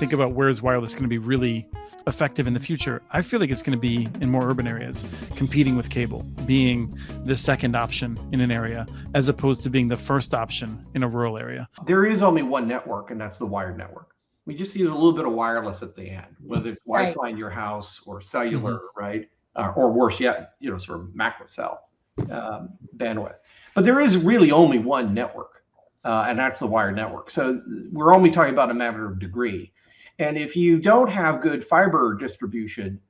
think about where is wireless going to be really effective in the future, I feel like it's going to be in more urban areas, competing with cable, being the second option in an area, as opposed to being the first option in a rural area. There is only one network, and that's the wired network. We just use a little bit of wireless at the end, whether it's Wi-Fi right. in your house or cellular, mm-hmm. right? Uh, or worse yet, you know, sort of macro cell um, bandwidth. But there is really only one network, uh, and that's the wired network. So we're only talking about a matter of degree. And if you don't have good fiber distribution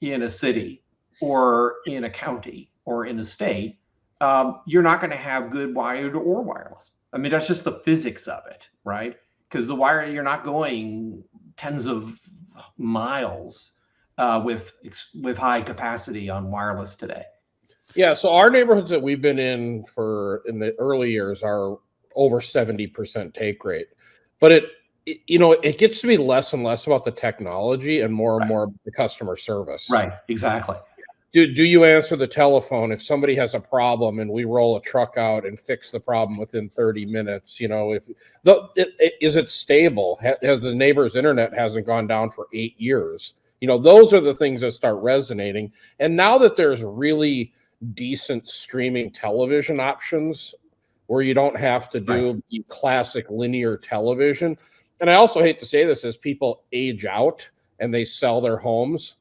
in a city or in a county or in a state, um, you're not going to have good wired or wireless. I mean, that's just the physics of it, right? Because the wire, you're not going tens of miles uh, with with high capacity on wireless today. Yeah, so our neighborhoods that we've been in for in the early years are over 70% take rate. But it you know, it gets to be less and less about the technology and more and right. more the customer service. Right, exactly. Do, do you answer the telephone if somebody has a problem and we roll a truck out and fix the problem within 30 minutes? You know, if the it, it, is it stable? Has the neighbor's internet hasn't gone down for eight years? You know, those are the things that start resonating. And now that there's really decent streaming television options where you don't have to do right. classic linear television, and I also hate to say this as people age out and they sell their homes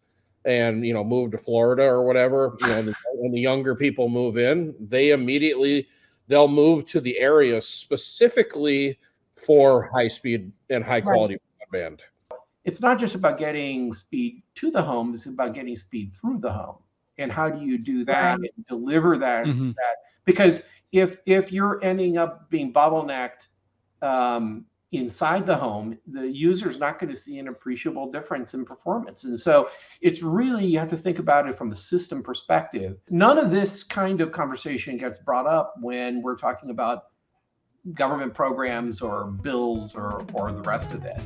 and you know move to Florida or whatever, you know, the, when the younger people move in, they immediately they'll move to the area specifically for high speed and high quality right. broadband. It's not just about getting speed to the home, it's about getting speed through the home. And how do you do that right. and deliver that, mm-hmm. that because if if you're ending up being bottlenecked um, inside the home, the user is not going to see an appreciable difference in performance. And so it's really, you have to think about it from a system perspective. None of this kind of conversation gets brought up when we're talking about government programs or bills or, or the rest of it.